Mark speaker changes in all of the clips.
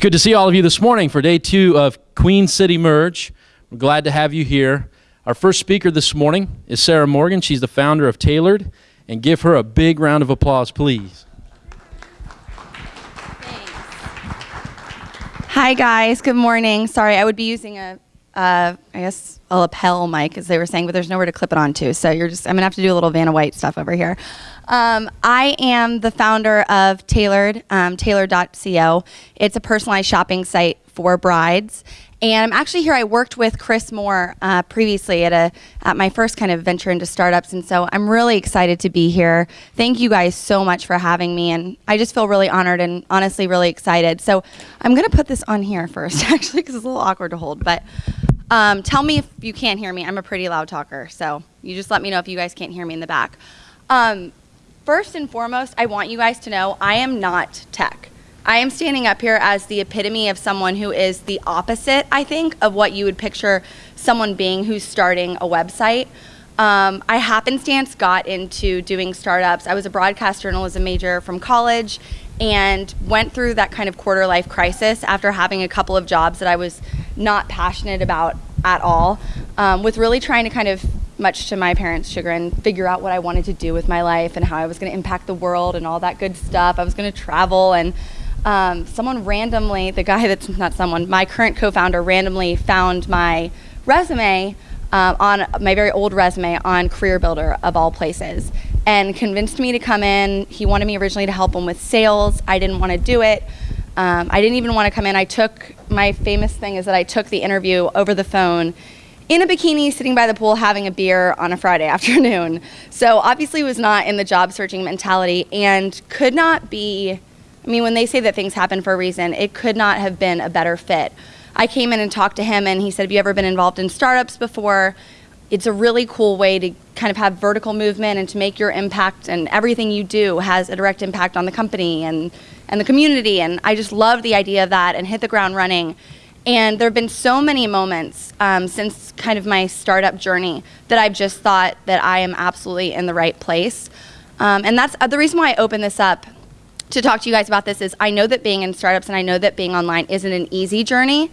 Speaker 1: It's good to see all of you this morning for day two of Queen City Merge. We're glad to have you here. Our first speaker this morning is Sarah Morgan. She's the founder of Tailored. And give her a big round of applause, please.
Speaker 2: Hi guys, good morning. Sorry, I would be using a, uh, I guess a lapel mic as they were saying, but there's nowhere to clip it onto. So you're just, I'm gonna have to do a little Vanna White stuff over here. Um, I am the founder of Tailored, um, Tailored.co. It's a personalized shopping site for brides. And I'm actually here. I worked with Chris Moore uh, previously at a at my first kind of venture into startups, and so I'm really excited to be here. Thank you guys so much for having me, and I just feel really honored and honestly really excited. So I'm gonna put this on here first, actually, because it's a little awkward to hold. But um, tell me if you can't hear me. I'm a pretty loud talker, so you just let me know if you guys can't hear me in the back. Um, first and foremost, I want you guys to know I am not tech. I am standing up here as the epitome of someone who is the opposite, I think, of what you would picture someone being who's starting a website. Um, I happenstance got into doing startups. I was a broadcast journalism major from college and went through that kind of quarter life crisis after having a couple of jobs that I was not passionate about at all, um, with really trying to kind of, much to my parents' chagrin, figure out what I wanted to do with my life and how I was going to impact the world and all that good stuff. I was going to travel and um, someone randomly, the guy that's not someone, my current co-founder randomly found my resume um, on my very old resume on Career Builder of all places and convinced me to come in. He wanted me originally to help him with sales. I didn't want to do it. Um, I didn't even want to come in. I took, my famous thing is that I took the interview over the phone in a bikini sitting by the pool having a beer on a Friday afternoon. So obviously was not in the job searching mentality and could not be I mean, when they say that things happen for a reason, it could not have been a better fit. I came in and talked to him, and he said, Have you ever been involved in startups before? It's a really cool way to kind of have vertical movement and to make your impact, and everything you do has a direct impact on the company and, and the community. And I just love the idea of that and hit the ground running. And there have been so many moments um, since kind of my startup journey that I've just thought that I am absolutely in the right place. Um, and that's uh, the reason why I open this up to talk to you guys about this is I know that being in startups and I know that being online isn't an easy journey.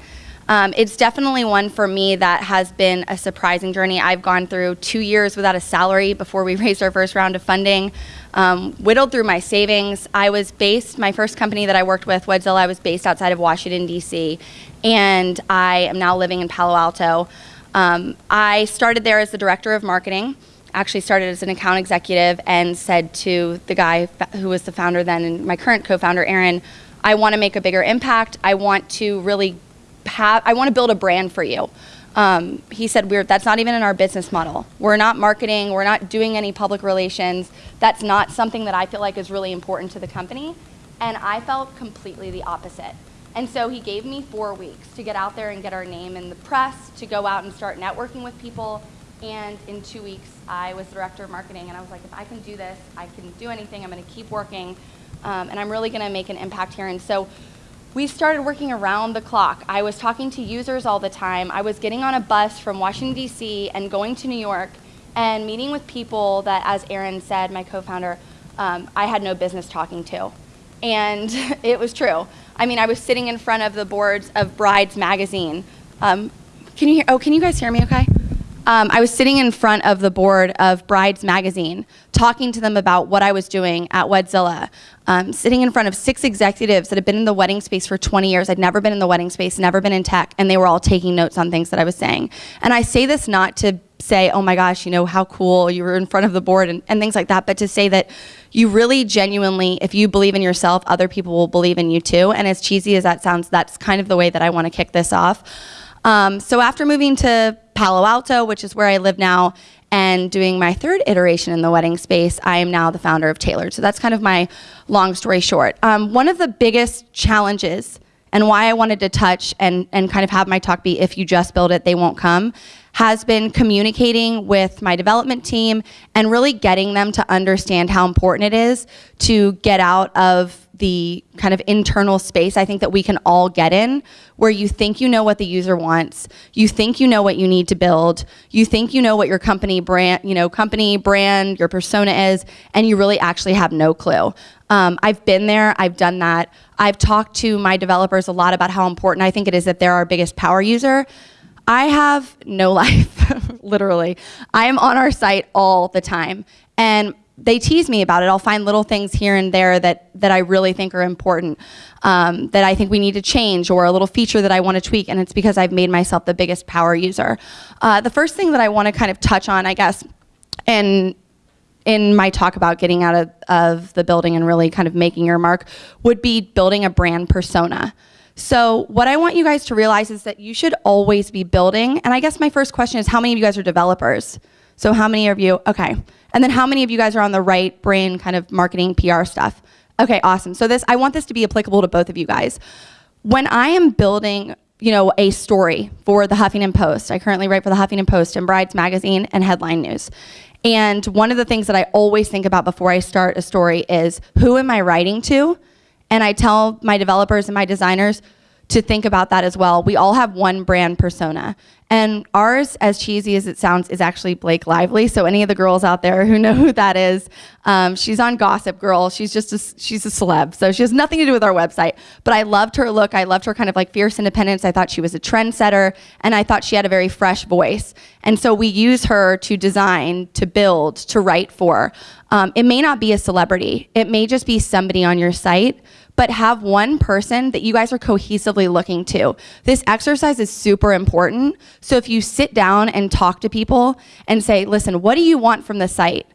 Speaker 2: Um, it's definitely one for me that has been a surprising journey. I've gone through two years without a salary before we raised our first round of funding, um, whittled through my savings. I was based, my first company that I worked with, Wedzilla, I was based outside of Washington, D.C., and I am now living in Palo Alto. Um, I started there as the director of marketing actually started as an account executive and said to the guy who was the founder then and my current co-founder Aaron, I want to make a bigger impact. I want to really have, I want to build a brand for you. Um, he said, we're, that's not even in our business model. We're not marketing, we're not doing any public relations. That's not something that I feel like is really important to the company. And I felt completely the opposite. And so he gave me four weeks to get out there and get our name in the press, to go out and start networking with people, and in two weeks, I was director of marketing, and I was like, if I can do this, I can do anything. I'm going to keep working, um, and I'm really going to make an impact here. And so we started working around the clock. I was talking to users all the time. I was getting on a bus from Washington, D.C., and going to New York and meeting with people that, as Aaron said, my co founder, um, I had no business talking to. And it was true. I mean, I was sitting in front of the boards of Brides Magazine. Um, can you hear? Oh, can you guys hear me okay? Um, I was sitting in front of the board of Brides Magazine, talking to them about what I was doing at Wedzilla, um, sitting in front of six executives that had been in the wedding space for 20 years. I'd never been in the wedding space, never been in tech, and they were all taking notes on things that I was saying. And I say this not to say, oh my gosh, you know, how cool you were in front of the board and, and things like that, but to say that you really genuinely, if you believe in yourself, other people will believe in you too. And as cheesy as that sounds, that's kind of the way that I want to kick this off. Um, so after moving to Palo Alto, which is where I live now, and doing my third iteration in the wedding space, I am now the founder of Tailored. So that's kind of my long story short. Um, one of the biggest challenges and why I wanted to touch and, and kind of have my talk be if you just build it, they won't come, has been communicating with my development team and really getting them to understand how important it is to get out of the kind of internal space I think that we can all get in where you think you know what the user wants, you think you know what you need to build, you think you know what your company brand, you know, company brand, your persona is, and you really actually have no clue. Um, I've been there, I've done that. I've talked to my developers a lot about how important I think it is that they're our biggest power user. I have no life, literally. I am on our site all the time. And they tease me about it. I'll find little things here and there that, that I really think are important, um, that I think we need to change, or a little feature that I want to tweak, and it's because I've made myself the biggest power user. Uh, the first thing that I want to kind of touch on, I guess, and in my talk about getting out of, of the building and really kind of making your mark would be building a brand persona. So what I want you guys to realize is that you should always be building, and I guess my first question is how many of you guys are developers? So how many of you, okay. And then how many of you guys are on the right brain kind of marketing PR stuff? Okay, awesome. So this, I want this to be applicable to both of you guys. When I am building, you know, a story for the Huffington Post, I currently write for the Huffington Post and Brides Magazine and Headline News. And one of the things that I always think about before I start a story is who am I writing to? And I tell my developers and my designers, to think about that as well. We all have one brand persona. And ours, as cheesy as it sounds, is actually Blake Lively. So any of the girls out there who know who that is, um, she's on Gossip Girl. She's just a, she's a celeb. So she has nothing to do with our website. But I loved her look. I loved her kind of like fierce independence. I thought she was a trendsetter, and I thought she had a very fresh voice. And so we use her to design, to build, to write for. Um, it may not be a celebrity. It may just be somebody on your site but have one person that you guys are cohesively looking to. This exercise is super important. So if you sit down and talk to people and say, listen, what do you want from the site?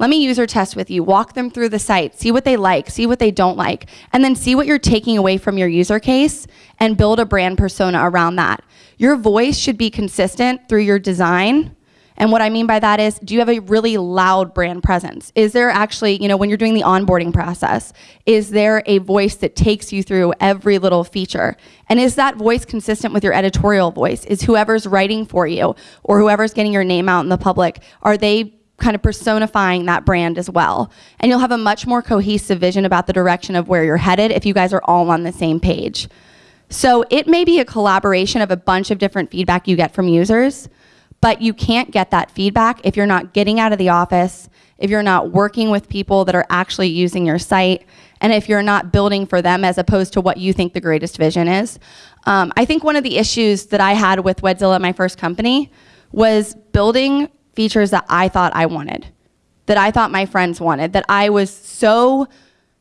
Speaker 2: Let me user test with you, walk them through the site, see what they like, see what they don't like, and then see what you're taking away from your user case and build a brand persona around that. Your voice should be consistent through your design and what I mean by that is, do you have a really loud brand presence? Is there actually, you know, when you're doing the onboarding process, is there a voice that takes you through every little feature? And is that voice consistent with your editorial voice? Is whoever's writing for you or whoever's getting your name out in the public, are they kind of personifying that brand as well. And you'll have a much more cohesive vision about the direction of where you're headed if you guys are all on the same page. So it may be a collaboration of a bunch of different feedback you get from users, but you can't get that feedback if you're not getting out of the office, if you're not working with people that are actually using your site, and if you're not building for them as opposed to what you think the greatest vision is. Um, I think one of the issues that I had with Wedzilla, my first company, was building features that I thought I wanted, that I thought my friends wanted, that I was so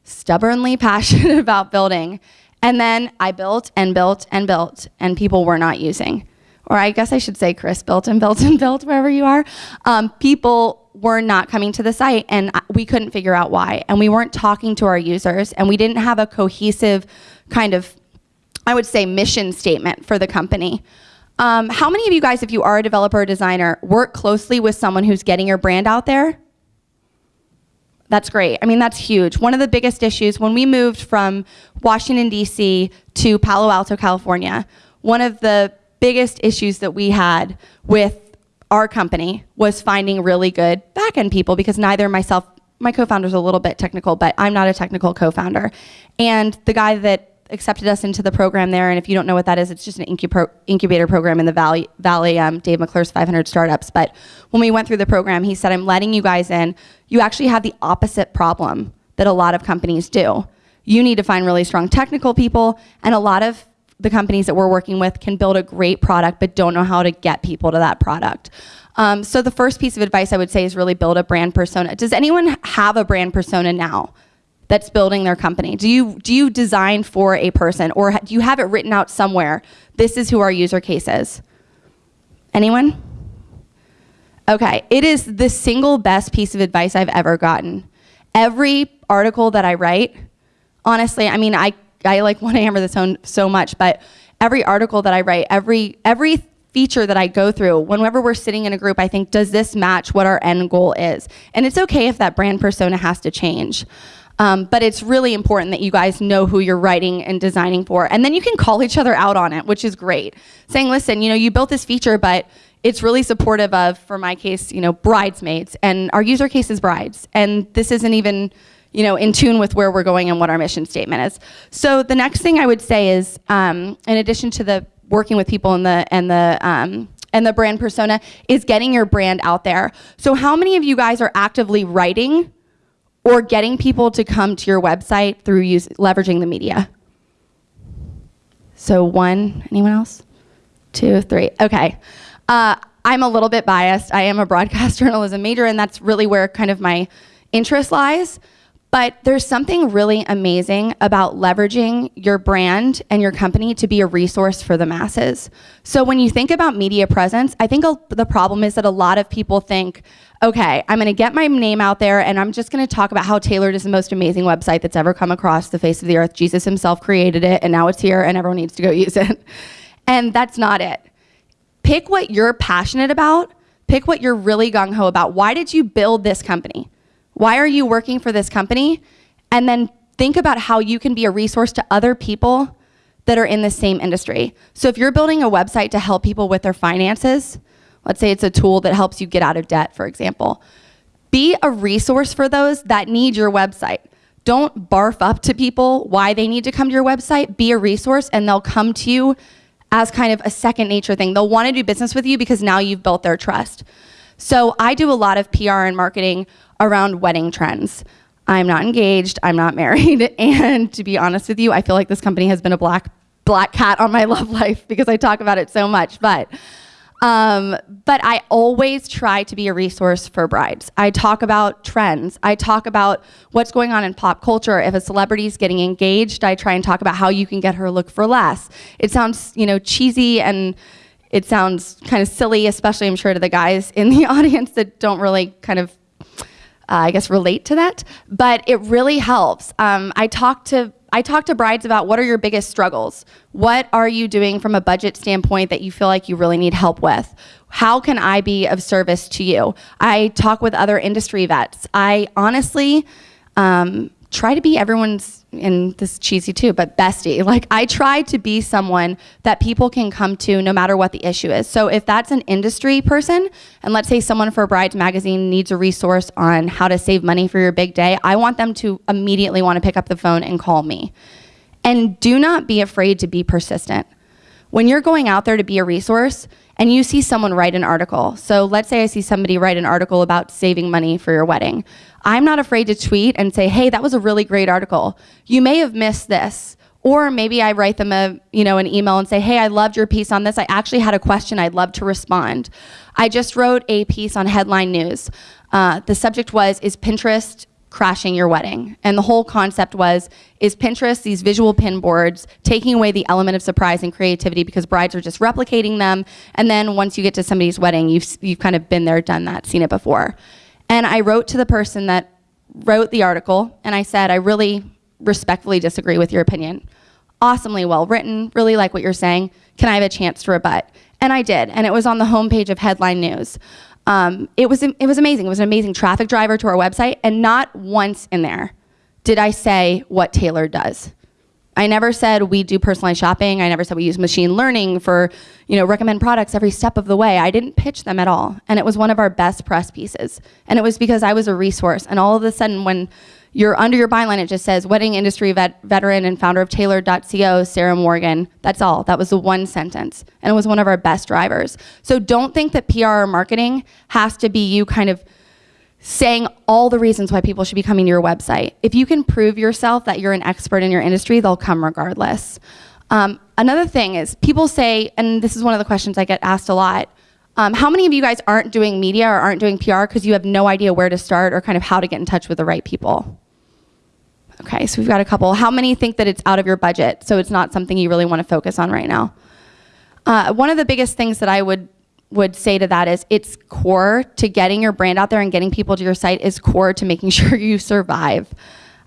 Speaker 2: stubbornly passionate about building. And then I built and built and built, and people were not using or I guess I should say Chris built and built and built wherever you are, um, people were not coming to the site and we couldn't figure out why. And we weren't talking to our users and we didn't have a cohesive kind of, I would say, mission statement for the company. Um, how many of you guys, if you are a developer or designer, work closely with someone who's getting your brand out there? That's great. I mean, that's huge. One of the biggest issues when we moved from Washington, D.C. to Palo Alto, California, one of the biggest issues that we had with our company was finding really good back-end people because neither myself, my co-founder's a little bit technical, but I'm not a technical co-founder. And the guy that accepted us into the program there, and if you don't know what that is, it's just an incubator program in the Valley, Valley um, Dave McClure's 500 Startups. But when we went through the program, he said, I'm letting you guys in. You actually have the opposite problem that a lot of companies do. You need to find really strong technical people, and a lot of the companies that we're working with can build a great product but don't know how to get people to that product. Um, so the first piece of advice I would say is really build a brand persona. Does anyone have a brand persona now that's building their company? Do you, do you design for a person or do you have it written out somewhere? This is who our user case is. Anyone? Okay, it is the single best piece of advice I've ever gotten. Every article that I write, honestly, I mean, I I like want to hammer this home so much, but every article that I write, every every feature that I go through, whenever we're sitting in a group, I think, does this match what our end goal is? And it's okay if that brand persona has to change. Um, but it's really important that you guys know who you're writing and designing for. And then you can call each other out on it, which is great. Saying, listen, you know, you built this feature, but it's really supportive of, for my case, you know, bridesmaids. And our user case is brides. And this isn't even, you know, in tune with where we're going and what our mission statement is. So the next thing I would say is, um, in addition to the working with people and the and the um, and the brand persona, is getting your brand out there. So how many of you guys are actively writing or getting people to come to your website through use, leveraging the media? So one, anyone else? Two, three. Okay. Uh, I'm a little bit biased. I am a broadcast journalism major, and that's really where kind of my interest lies. But there's something really amazing about leveraging your brand and your company to be a resource for the masses. So when you think about media presence, I think the problem is that a lot of people think, okay, I'm gonna get my name out there and I'm just gonna talk about how Tailored is the most amazing website that's ever come across the face of the earth. Jesus himself created it and now it's here and everyone needs to go use it. And that's not it. Pick what you're passionate about, pick what you're really gung ho about. Why did you build this company? Why are you working for this company? And then think about how you can be a resource to other people that are in the same industry. So if you're building a website to help people with their finances, let's say it's a tool that helps you get out of debt, for example, be a resource for those that need your website. Don't barf up to people why they need to come to your website. Be a resource and they'll come to you as kind of a second nature thing. They'll want to do business with you because now you've built their trust. So I do a lot of PR and marketing around wedding trends. I'm not engaged, I'm not married, and to be honest with you, I feel like this company has been a black black cat on my love life because I talk about it so much. But um, but I always try to be a resource for brides. I talk about trends. I talk about what's going on in pop culture. If a celebrity is getting engaged, I try and talk about how you can get her look for less. It sounds, you know, cheesy and it sounds kind of silly, especially I'm sure to the guys in the audience that don't really kind of I guess relate to that, but it really helps. Um, I talk to I talk to brides about what are your biggest struggles? What are you doing from a budget standpoint that you feel like you really need help with? How can I be of service to you? I talk with other industry vets. I honestly um, try to be everyone's and this is cheesy too, but bestie. Like I try to be someone that people can come to no matter what the issue is. So if that's an industry person, and let's say someone for a Brides Magazine needs a resource on how to save money for your big day, I want them to immediately want to pick up the phone and call me. And do not be afraid to be persistent. When you're going out there to be a resource, and you see someone write an article. So let's say I see somebody write an article about saving money for your wedding. I'm not afraid to tweet and say, hey, that was a really great article. You may have missed this. Or maybe I write them a, you know, an email and say, hey, I loved your piece on this. I actually had a question. I'd love to respond. I just wrote a piece on Headline News. Uh, the subject was, is Pinterest crashing your wedding. And the whole concept was, is Pinterest, these visual pin boards, taking away the element of surprise and creativity because brides are just replicating them. And then once you get to somebody's wedding, you've, you've kind of been there, done that, seen it before. And I wrote to the person that wrote the article and I said, I really respectfully disagree with your opinion. Awesomely well written, really like what you're saying. Can I have a chance to rebut? And I did, and it was on the homepage of Headline News. Um, it, was, it was amazing. It was an amazing traffic driver to our website, and not once in there did I say what Tailored does. I never said we do personalized shopping. I never said we use machine learning for, you know, recommend products every step of the way. I didn't pitch them at all. And it was one of our best press pieces. And it was because I was a resource. And all of a sudden when you're under your byline, it just says wedding industry vet, veteran and founder of Tailored.co, Sarah Morgan. That's all. That was the one sentence. And it was one of our best drivers. So don't think that PR or marketing has to be you kind of saying all the reasons why people should be coming to your website. If you can prove yourself that you're an expert in your industry, they'll come regardless. Um, another thing is people say, and this is one of the questions I get asked a lot, um, how many of you guys aren't doing media or aren't doing PR because you have no idea where to start or kind of how to get in touch with the right people? Okay, so we've got a couple. How many think that it's out of your budget, so it's not something you really want to focus on right now? Uh, one of the biggest things that I would would say to that is it's core to getting your brand out there and getting people to your site is core to making sure you survive.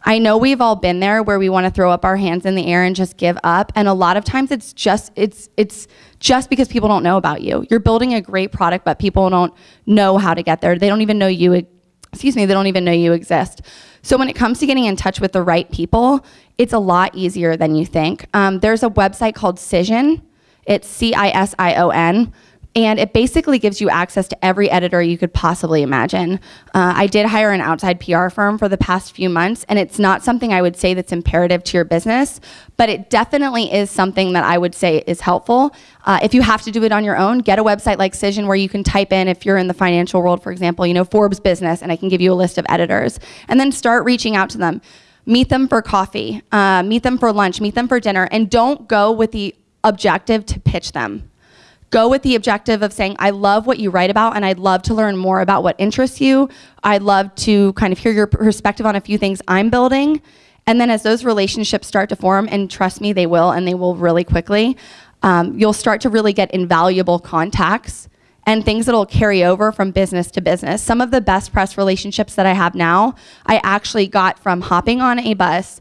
Speaker 2: I know we've all been there where we want to throw up our hands in the air and just give up and a lot of times it's just it's it's just because people don't know about you. You're building a great product but people don't know how to get there. They don't even know you excuse me, they don't even know you exist. So when it comes to getting in touch with the right people, it's a lot easier than you think. Um, there's a website called Cision. It's C-I-S-I-O-N and it basically gives you access to every editor you could possibly imagine. Uh, I did hire an outside PR firm for the past few months, and it's not something I would say that's imperative to your business, but it definitely is something that I would say is helpful. Uh, if you have to do it on your own, get a website like Cision where you can type in, if you're in the financial world, for example, you know, Forbes business, and I can give you a list of editors, and then start reaching out to them. Meet them for coffee, uh, meet them for lunch, meet them for dinner, and don't go with the objective to pitch them go with the objective of saying, I love what you write about and I'd love to learn more about what interests you. I'd love to kind of hear your perspective on a few things I'm building. And then as those relationships start to form, and trust me, they will, and they will really quickly, um, you'll start to really get invaluable contacts and things that'll carry over from business to business. Some of the best press relationships that I have now, I actually got from hopping on a bus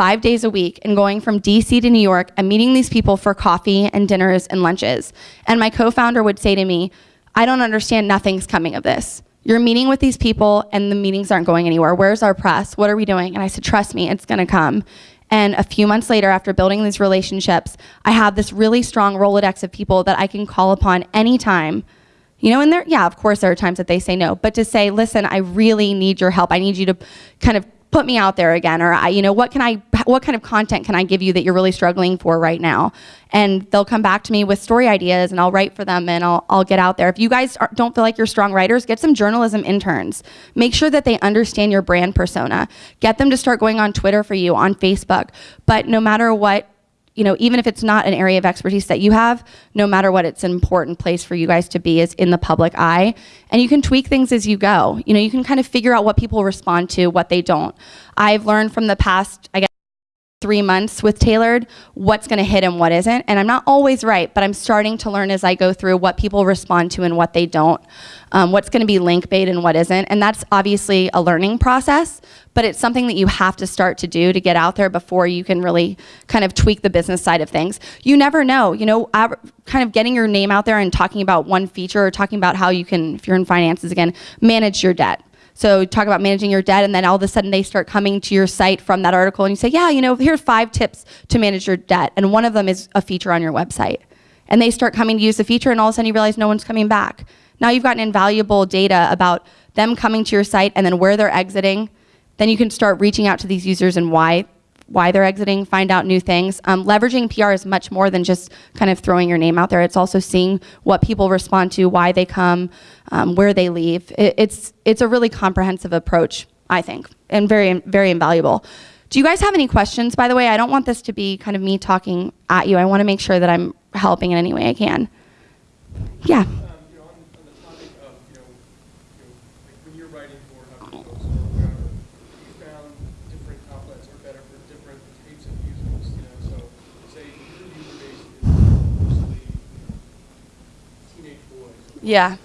Speaker 2: five days a week and going from DC to New York and meeting these people for coffee and dinners and lunches. And my co founder would say to me, I don't understand, nothing's coming of this. You're meeting with these people and the meetings aren't going anywhere. Where's our press? What are we doing? And I said, Trust me, it's gonna come. And a few months later, after building these relationships, I have this really strong Rolodex of people that I can call upon anytime. You know, and there, yeah, of course, there are times that they say no, but to say, listen, I really need your help. I need you to kind of put me out there again or I, you know what can i what kind of content can i give you that you're really struggling for right now? And they'll come back to me with story ideas and i'll write for them and i'll, I'll get out there. If you guys are, don't feel like you're strong writers get some journalism interns. Make sure that they understand your brand persona. Get them to start going on twitter for you on facebook. But no matter what you know, even if it's not an area of expertise that you have, no matter what, it's an important place for you guys to be is in the public eye. And you can tweak things as you go. You know, you can kind of figure out what people respond to, what they don't. I've learned from the past, I guess, three months with Tailored, what's gonna hit and what isn't. And I'm not always right, but I'm starting to learn as I go through what people respond to and what they don't, um, what's gonna be link bait and what isn't. And that's obviously a learning process, but it's something that you have to start to do to get out there before you can really kind of tweak the business side of things. You never know, you know, kind of getting your name out there and talking about one feature or talking about how you can, if you're in finances again, manage your debt so talk about managing your debt, and then all of a sudden they start coming to your site from that article, and you say, yeah, you know, here's five tips to manage your debt, and one of them is a feature on your website. And they start coming to use the feature, and all of a sudden you realize no one's coming back. Now you've gotten invaluable data about them coming to your site and then where they're exiting. Then you can start reaching out to these users and why why they're exiting, find out new things. Um, leveraging PR is much more than just kind of throwing your name out there. It's also seeing what people respond to, why they come, um, where they leave. It, it's, it's a really comprehensive approach, I think, and very, very invaluable. Do you guys have any questions, by the way? I don't want this to be kind of me talking at you. I want to make sure that I'm helping in any way I can. Yeah. Yeah.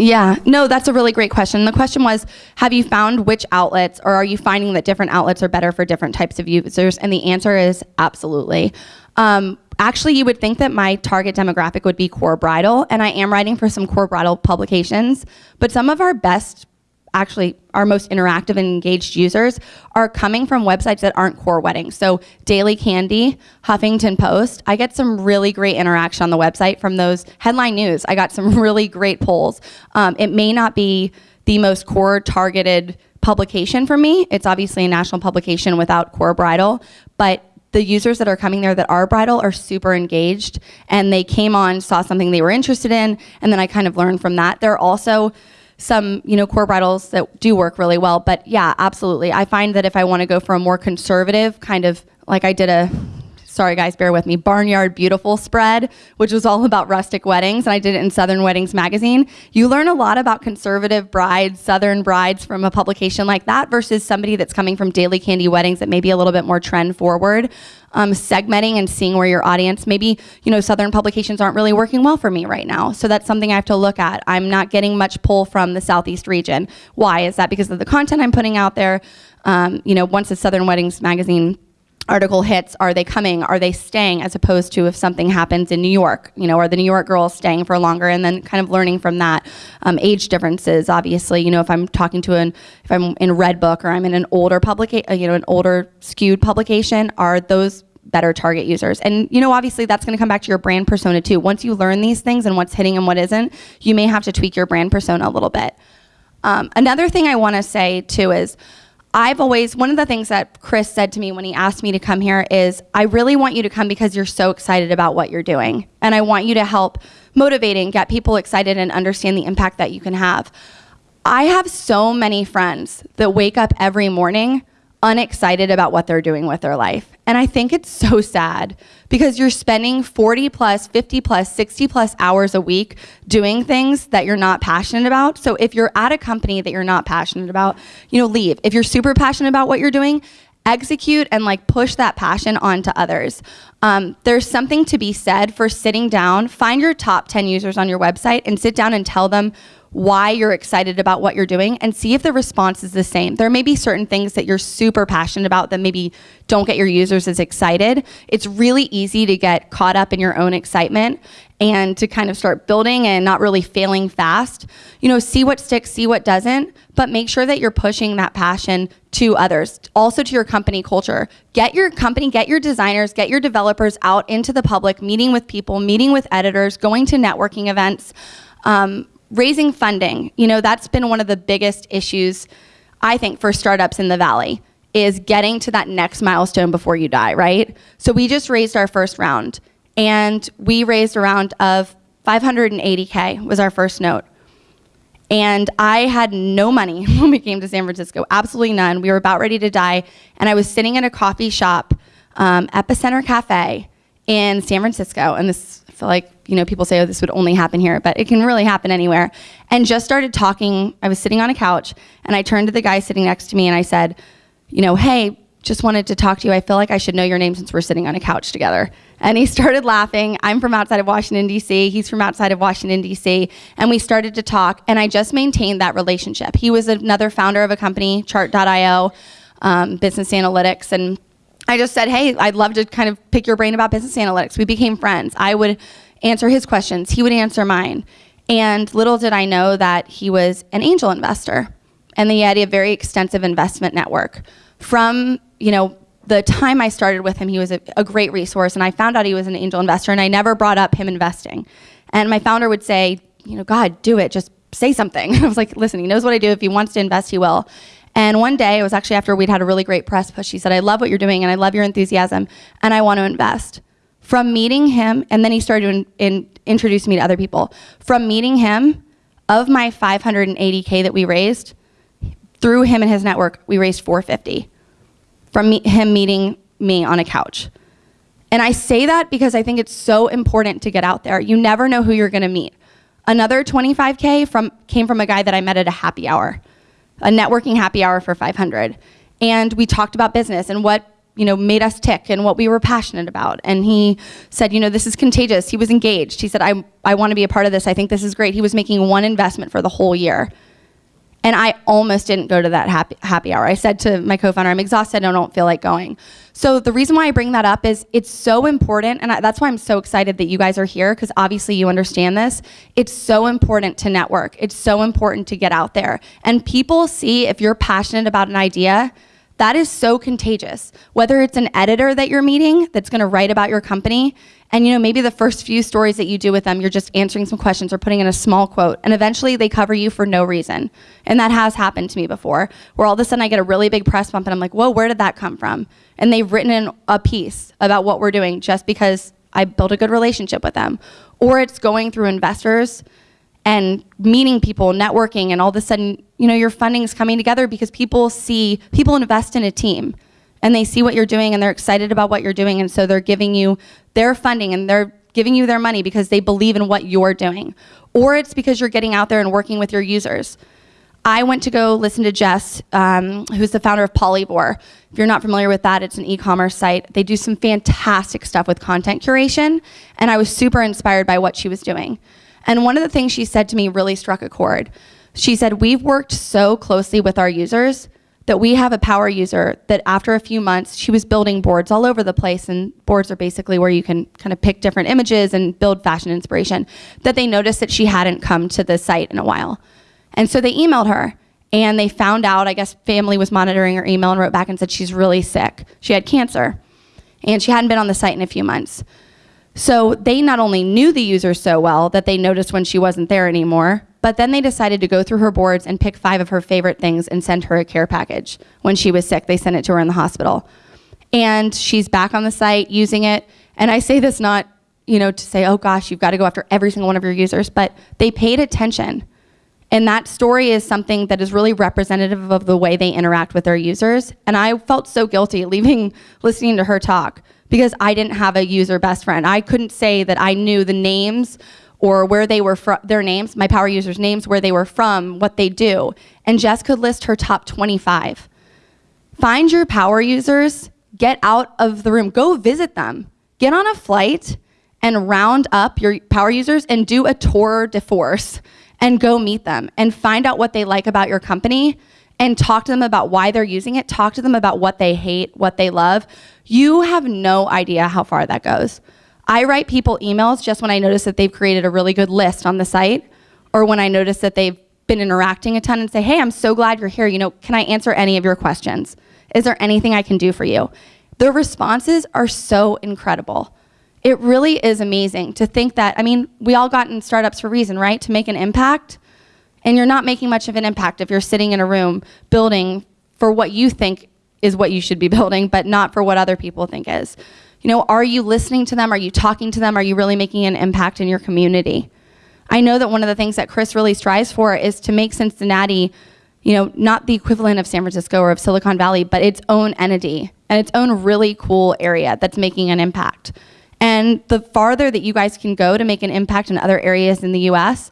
Speaker 2: Yeah, no, that's a really great question. The question was, have you found which outlets, or are you finding that different outlets are better for different types of users? And the answer is absolutely. Um, actually, you would think that my target demographic would be core bridal, and I am writing for some core bridal publications, but some of our best actually our most interactive and engaged users are coming from websites that aren't core weddings. So Daily Candy, Huffington Post, I get some really great interaction on the website from those headline news. I got some really great polls. Um, it may not be the most core targeted publication for me. It's obviously a national publication without core bridal, but the users that are coming there that are bridal are super engaged and they came on, saw something they were interested in, and then I kind of learned from that. They're also some, you know, core bridals that do work really well. But yeah, absolutely. I find that if I want to go for a more conservative kind of like I did a sorry guys, bear with me, Barnyard Beautiful spread, which was all about rustic weddings, and I did it in Southern Weddings magazine. You learn a lot about conservative brides, Southern brides from a publication like that versus somebody that's coming from Daily Candy Weddings that may be a little bit more trend forward. Um, segmenting and seeing where your audience, maybe, you know, Southern publications aren't really working well for me right now. So that's something I have to look at. I'm not getting much pull from the Southeast region. Why? Is that because of the content I'm putting out there? Um, you know, once the Southern Weddings magazine article hits, are they coming? Are they staying? As opposed to if something happens in New York, you know, are the New York girls staying for longer? And then kind of learning from that. Um, age differences, obviously, you know, if I'm talking to an, if I'm in Redbook or I'm in an older publication, you know, an older skewed publication, are those better target users. And you know, obviously that's going to come back to your brand persona too. Once you learn these things and what's hitting and what isn't, you may have to tweak your brand persona a little bit. Um, another thing I want to say too is I've always, one of the things that Chris said to me when he asked me to come here is, I really want you to come because you're so excited about what you're doing. And I want you to help motivating, get people excited and understand the impact that you can have. I have so many friends that wake up every morning unexcited about what they're doing with their life. And I think it's so sad because you're spending 40 plus, 50 plus, 60 plus hours a week doing things that you're not passionate about. So if you're at a company that you're not passionate about, you know, leave. If you're super passionate about what you're doing, execute and like push that passion onto others. Um, there's something to be said for sitting down, find your top 10 users on your website and sit down and tell them why you're excited about what you're doing and see if the response is the same. There may be certain things that you're super passionate about that maybe don't get your users as excited. It's really easy to get caught up in your own excitement and to kind of start building and not really failing fast. You know, see what sticks, see what doesn't, but make sure that you're pushing that passion to others, also to your company culture. Get your company, get your designers, get your developers out into the public, meeting with people, meeting with editors, going to networking events. Um, raising funding, you know, that's been one of the biggest issues, I think, for startups in the Valley is getting to that next milestone before you die, right? So we just raised our first round and we raised a round of 580K was our first note. And I had no money when we came to San Francisco, absolutely none. We were about ready to die. And I was sitting in a coffee shop, um, Epicenter Cafe in San Francisco. And this, I feel like you know, people say, oh, this would only happen here, but it can really happen anywhere. And just started talking. I was sitting on a couch and I turned to the guy sitting next to me and I said, you know, hey, just wanted to talk to you. I feel like I should know your name since we're sitting on a couch together. And he started laughing. I'm from outside of Washington, D.C. He's from outside of Washington, D.C. And we started to talk, and I just maintained that relationship. He was another founder of a company, Chart.io, um, business analytics. And I just said, hey, I'd love to kind of pick your brain about business analytics. We became friends. I would answer his questions, he would answer mine. And little did I know that he was an angel investor and that he had a very extensive investment network. From, you know, the time I started with him, he was a, a, great resource, and I found out he was an angel investor, and I never brought up him investing. And my founder would say, you know, God, do it, just say something. I was like, listen, he knows what I do. If he wants to invest, he will. And one day, it was actually after we'd had a really great press push, he said, I love what you're doing, and I love your enthusiasm, and I want to invest. From meeting him, and then he started to in, in, introduce me to other people. From meeting him, of my 580K that we raised, through him and his network, we raised 450 from me, him meeting me on a couch. And I say that because I think it's so important to get out there. You never know who you're gonna meet. Another 25K from, came from a guy that I met at a happy hour, a networking happy hour for 500. And we talked about business and what you know, made us tick and what we were passionate about. And he said, you know, this is contagious. He was engaged. He said, I, I want to be a part of this. I think this is great. He was making one investment for the whole year. And I almost didn't go to that happy, happy hour. I said to my co-founder, I'm exhausted. I don't feel like going. So the reason why I bring that up is it's so important. And I, that's why I'm so excited that you guys are here because obviously you understand this. It's so important to network. It's so important to get out there. And people see if you're passionate about an idea, that is so contagious. Whether it's an editor that you're meeting that's gonna write about your company, and you know, maybe the first few stories that you do with them, you're just answering some questions or putting in a small quote, and eventually they cover you for no reason. And that has happened to me before, where all of a sudden I get a really big press bump and I'm like, whoa, where did that come from? And they've written in a piece about what we're doing just because I built a good relationship with them. Or it's going through investors and meeting people, networking, and all of a sudden, you know, your funding is coming together because people see, people invest in a team and they see what you're doing and they're excited about what you're doing and so they're giving you their funding and they're giving you their money because they believe in what you're doing. Or it's because you're getting out there and working with your users. I went to go listen to Jess, um, who's the founder of Polyvore. If you're not familiar with that, it's an e-commerce site. They do some fantastic stuff with content curation, and I was super inspired by what she was doing. And one of the things she said to me really struck a chord. She said, we've worked so closely with our users that we have a power user that after a few months, she was building boards all over the place. And boards are basically where you can kind of pick different images and build fashion inspiration. That they noticed that she hadn't come to the site in a while. And so they emailed her and they found out, I guess family was monitoring her email and wrote back and said she's really sick. She had cancer and she hadn't been on the site in a few months. So they not only knew the user so well that they noticed when she wasn't there anymore, but then they decided to go through her boards and pick five of her favorite things and send her a care package. When she was sick, they sent it to her in the hospital. And she's back on the site using it. And I say this not, you know, to say, oh gosh, you've got to go after every single one of your users, but they paid attention. And that story is something that is really representative of the way they interact with their users. And I felt so guilty leaving, listening to her talk because I didn't have a user best friend. I couldn't say that I knew the names or where they were from, their names, my power users' names, where they were from, what they do. And Jess could list her top 25. Find your power users, get out of the room, go visit them, get on a flight and round up your power users and do a tour de force and go meet them and find out what they like about your company and talk to them about why they're using it, talk to them about what they hate, what they love. You have no idea how far that goes. I write people emails just when I notice that they've created a really good list on the site or when I notice that they've been interacting a ton and say, hey, I'm so glad you're here. You know, can I answer any of your questions? Is there anything I can do for you? The responses are so incredible. It really is amazing to think that, I mean, we all got in startups for a reason, right? To make an impact. And you're not making much of an impact if you're sitting in a room building for what you think is what you should be building, but not for what other people think is. You know, are you listening to them? Are you talking to them? Are you really making an impact in your community? I know that one of the things that Chris really strives for is to make Cincinnati, you know, not the equivalent of San Francisco or of Silicon Valley, but its own entity and its own really cool area that's making an impact. And the farther that you guys can go to make an impact in other areas in the US,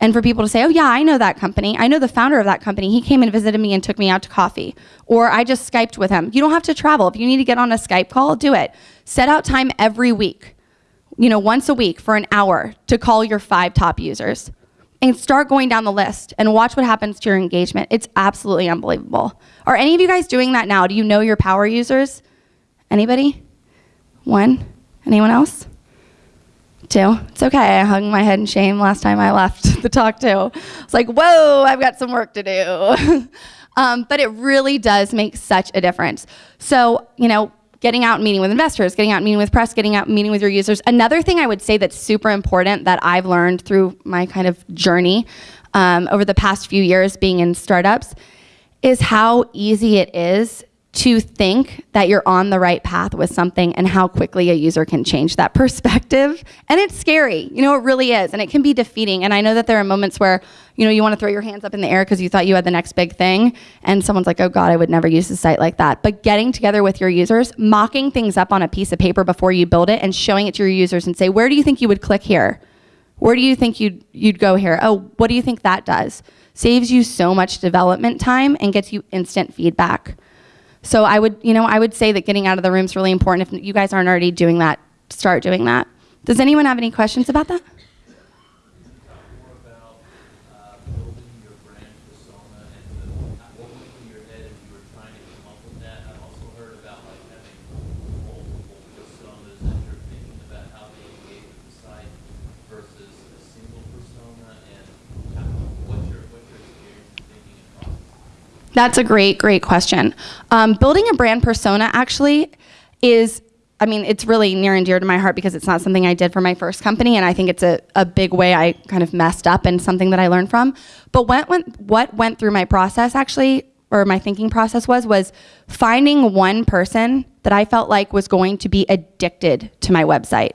Speaker 2: and for people to say, oh yeah, I know that company. I know the founder of that company. He came and visited me and took me out to coffee. Or I just Skyped with him. You don't have to travel. If you need to get on a Skype call, do it. Set out time every week, you know, once a week for an hour to call your five top users. And start going down the list and watch what happens to your engagement. It's absolutely unbelievable. Are any of you guys doing that now? Do you know your power users? Anybody? One? Anyone else? Two. It's okay. I hung my head in shame last time I left the talk too. It's like, whoa, I've got some work to do. um, but it really does make such a difference. So, you know, getting out and meeting with investors, getting out and meeting with press, getting out and meeting with your users. Another thing I would say that's super important that I've learned through my kind of journey um, over the past few years being in startups is how easy it is to think that you're on the right path with something and how quickly a user can change that perspective. And it's scary, you know, it really is. And it can be defeating. And I know that there are moments where, you know, you want to throw your hands up in the air because you thought you had the next big thing. And someone's like, oh God, I would never use a site like that. But getting together with your users, mocking things up on a piece of paper before you build it and showing it to your users and say, where do you think you would click here? Where do you think you'd, you'd go here? Oh, what do you think that does? Saves you so much development time and gets you instant feedback. So I would, you know, I would say that getting out of the room is really important. If you guys aren't already doing that, start doing that. Does anyone have any questions about that? That's a great, great question. Um, building a brand persona actually is, I mean, it's really near and dear to my heart because it's not something I did for my first company, and I think it's a, a big way I kind of messed up and something that I learned from. But what went, what went through my process actually, or my thinking process was, was finding one person that I felt like was going to be addicted to my website.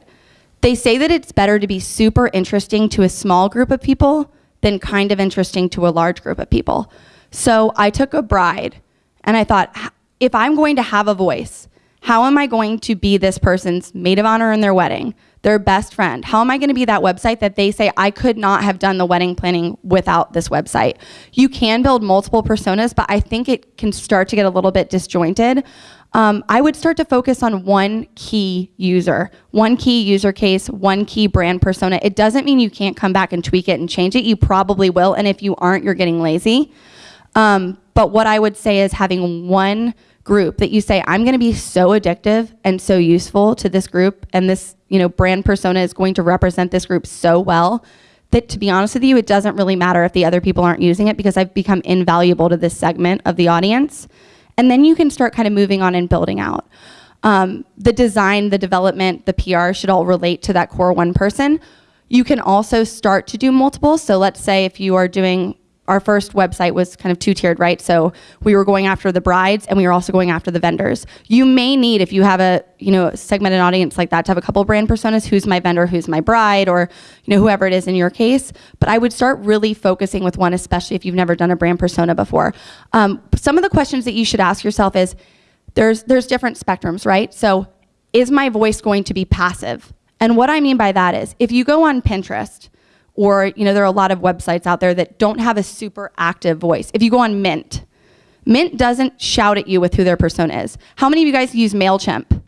Speaker 2: They say that it's better to be super interesting to a small group of people than kind of interesting to a large group of people. So I took a bride and I thought, if I'm going to have a voice, how am I going to be this person's maid of honor in their wedding, their best friend? How am I going to be that website that they say, I could not have done the wedding planning without this website? You can build multiple personas, but I think it can start to get a little bit disjointed. Um, I would start to focus on one key user, one key user case, one key brand persona. It doesn't mean you can't come back and tweak it and change it. You probably will, and if you aren't, you're getting lazy. Um, but what I would say is having one group that you say, I'm going to be so addictive and so useful to this group, and this you know brand persona is going to represent this group so well that to be honest with you, it doesn't really matter if the other people aren't using it because I've become invaluable to this segment of the audience. And then you can start kind of moving on and building out. Um, the design, the development, the PR should all relate to that core one person. You can also start to do multiple. So let's say if you are doing our first website was kind of two-tiered, right? So we were going after the brides and we were also going after the vendors. You may need, if you have a, you know, segmented audience like that, to have a couple brand personas, who's my vendor, who's my bride, or, you know, whoever it is in your case. But I would start really focusing with one, especially if you've never done a brand persona before. Um, some of the questions that you should ask yourself is, there's, there's different spectrums, right? So is my voice going to be passive? And what I mean by that is, if you go on Pinterest, or you know there are a lot of websites out there that don't have a super active voice. If you go on mint mint doesn't shout at you with who their persona is. How many of you guys use mailchimp?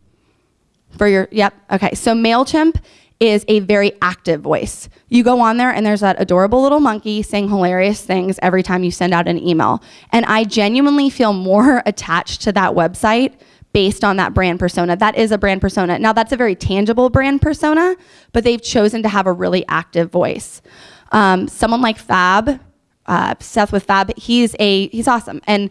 Speaker 2: For your yep okay. So mailchimp is a very active voice. You go on there and there's that adorable little monkey saying hilarious things every time you send out an email. And i genuinely feel more attached to that website based on that brand persona. That is a brand persona. Now, that's a very tangible brand persona, but they've chosen to have a really active voice. Um, someone like Fab, uh, Seth with Fab, he's a he's awesome, and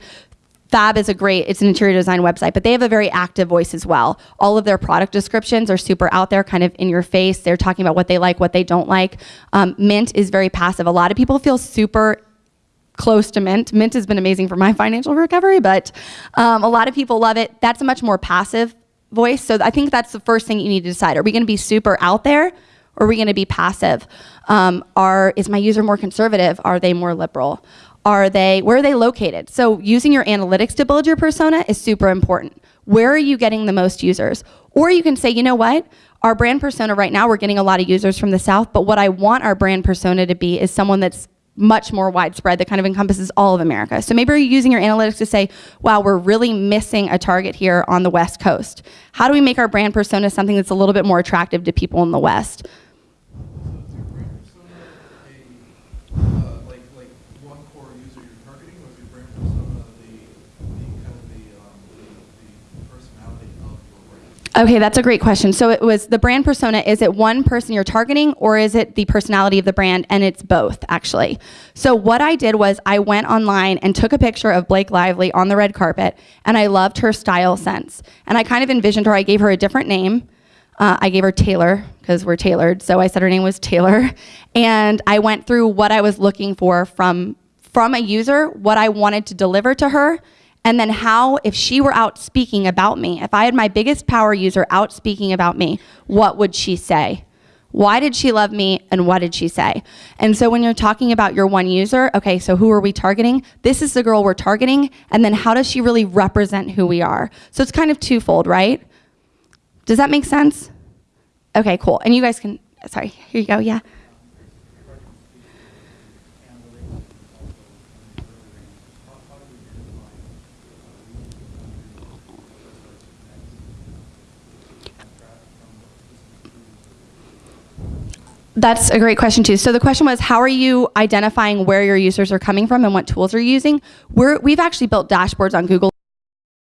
Speaker 2: Fab is a great, it's an interior design website, but they have a very active voice as well. All of their product descriptions are super out there, kind of in your face. They're talking about what they like, what they don't like. Um, Mint is very passive. A lot of people feel super close to Mint. Mint has been amazing for my financial recovery, but um, a lot of people love it. That's a much more passive voice. So I think that's the first thing you need to decide. Are we going to be super out there or are we going to be passive? Um, are, is my user more conservative? Are they more liberal? Are they, where are they located? So using your analytics to build your persona is super important. Where are you getting the most users? Or you can say, you know what? Our brand persona right now, we're getting a lot of users from the South, but what I want our brand persona to be is someone that's much more widespread that kind of encompasses all of America. So maybe you're using your analytics to say, wow, we're really missing a target here on the West Coast. How do we make our brand persona something that's a little bit more attractive to people in the West? Okay, that's a great question. So it was the brand persona, is it one person you're targeting or is it the personality of the brand? And it's both, actually. So what I did was I went online and took a picture of Blake Lively on the red carpet and I loved her style sense. And I kind of envisioned her, I gave her a different name. Uh, I gave her Taylor because we're tailored. So I said her name was Taylor. And I went through what I was looking for from, from a user, what I wanted to deliver to her, and then how, if she were out speaking about me, if I had my biggest power user out speaking about me, what would she say? Why did she love me and what did she say? And so when you're talking about your one user, okay, so who are we targeting? This is the girl we're targeting. And then how does she really represent who we are? So it's kind of twofold, right? Does that make sense? Okay, cool. And you guys can, sorry, here you go, yeah. That's a great question too. So the question was, how are you identifying where your users are coming from and what tools are using? We're, we've actually built dashboards on Google.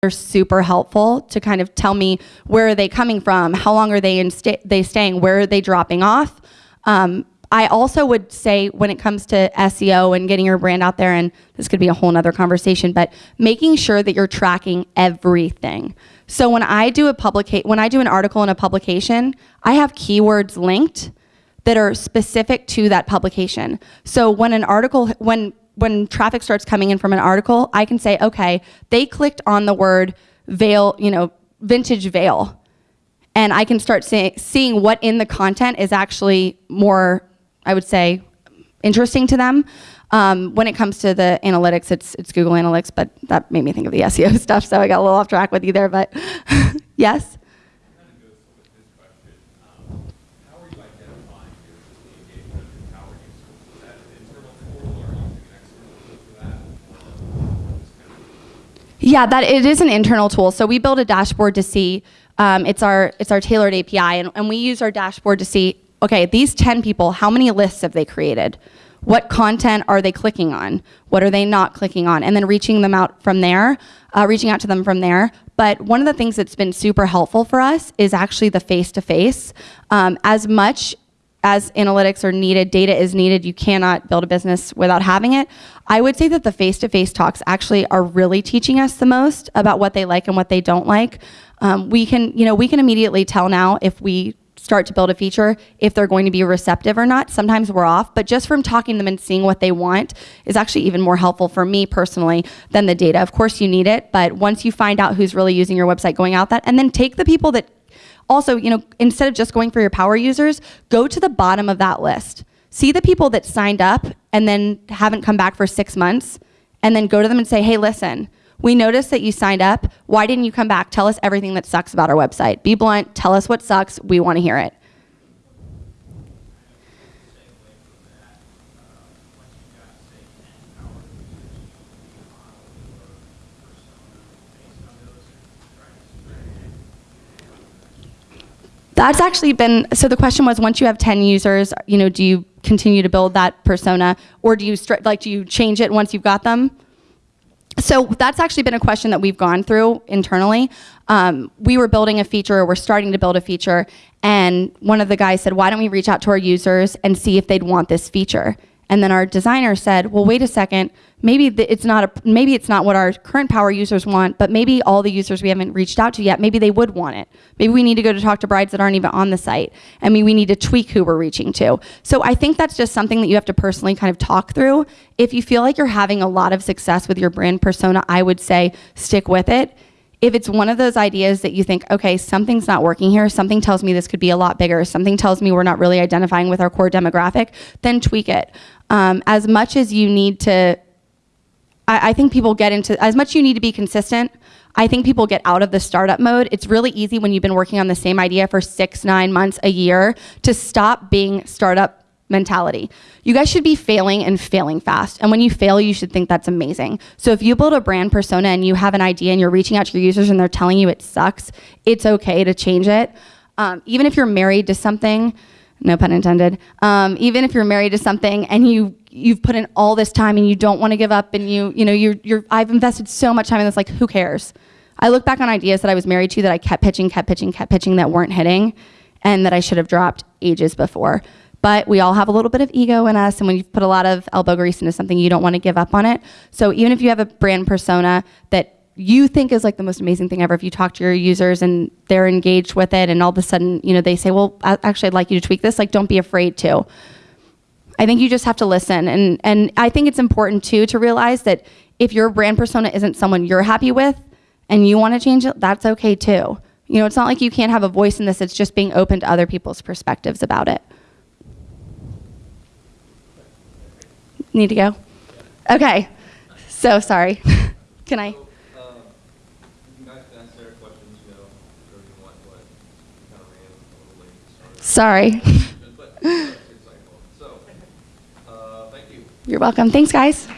Speaker 2: They're super helpful to kind of tell me where are they coming from, how long are they in sta they staying, where are they dropping off. Um, I also would say when it comes to SEO and getting your brand out there, and this could be a whole nother conversation, but making sure that you're tracking everything. So when I do a publicate, when I do an article in a publication, I have keywords linked that are specific to that publication. So when an article, when, when traffic starts coming in from an article, I can say, okay, they clicked on the word veil, you know, vintage veil. And I can start see, seeing what in the content is actually more, I would say, interesting to them. Um, when it comes to the analytics, it's, it's Google Analytics, but that made me think of the SEO stuff, so I got a little off track with you there, but yes? Yeah, that it is an internal tool. So we build a dashboard to see. Um, it's our it's our tailored API, and, and we use our dashboard to see okay, these 10 people, how many lists have they created? What content are they clicking on? What are they not clicking on? And then reaching them out from there, uh, reaching out to them from there. But one of the things that's been super helpful for us is actually the face to face. As much as analytics are needed, data is needed, you cannot build a business without having it. I would say that the face to face talks actually are really teaching us the most about what they like and what they don't like. Um, we can, you know, we can immediately tell now if we start to build a feature if they're going to be receptive or not. Sometimes we're off, but just from talking to them and seeing what they want is actually even more helpful for me personally than the data. Of course, you need it, but once you find out who's really using your website, going out that, and then take the people that also, you know, instead of just going for your power users, go to the bottom of that list. See the people that signed up and then haven't come back for six months, and then go to them and say, hey, listen, we noticed that you signed up. Why didn't you come back? Tell us everything that sucks about our website. Be blunt, tell us what sucks. We want to hear it. That's actually been so. The question was, once you have ten users, you know, do you continue to build that persona, or do you like do you change it once you've got them? So that's actually been a question that we've gone through internally. Um, we were building a feature, or we're starting to build a feature, and one of the guys said, "Why don't we reach out to our users and see if they'd want this feature?" And then our designer said, "Well, wait a second. Maybe it's not a maybe it's not what our current power users want, but maybe all the users we haven't reached out to yet, maybe they would want it. Maybe we need to go to talk to brides that aren't even on the site. I mean, we need to tweak who we're reaching to. So I think that's just something that you have to personally kind of talk through. If you feel like you're having a lot of success with your brand persona, I would say stick with it if it's one of those ideas that you think, okay, something's not working here, something tells me this could be a lot bigger, something tells me we're not really identifying with our core demographic, then tweak it. Um, as much as you need to, I, I think people get into, as much you need to be consistent, I think people get out of the startup mode. It's really easy when you've been working on the same idea for six, nine months, a year, to stop being startup mentality. You guys should be failing and failing fast. And when you fail, you should think that's amazing. So if you build a brand persona and you have an idea and you're reaching out to your users and they're telling you it sucks, it's okay to change it. Um, even if you're married to something, no pun intended. Um, even if you're married to something and you you've put in all this time and you don't want to give up and you you know you're you're I've invested so much time in this. Like who cares? I look back on ideas that I was married to that I kept pitching, kept pitching, kept pitching that weren't hitting, and that I should have dropped ages before but we all have a little bit of ego in us and when you put a lot of elbow grease into something you don't want to give up on it so even if you have a brand persona that you think is like the most amazing thing ever if you talk to your users and they're engaged with it and all of a sudden you know they say well actually i'd like you to tweak this like don't be afraid to i think you just have to listen and and i think it's important too to realize that if your brand persona isn't someone you're happy with and you want to change it that's okay too you know it's not like you can't have a voice in this it's just being open to other people's perspectives about it Need to go? Okay. So sorry. Can I?
Speaker 3: So, um, you guys can ask Sarah questions, you know, whatever you want, but we kind of ran a little late. to start.
Speaker 2: Sorry.
Speaker 3: But it's insightful. So, uh, thank you.
Speaker 2: You're welcome. Thanks, guys.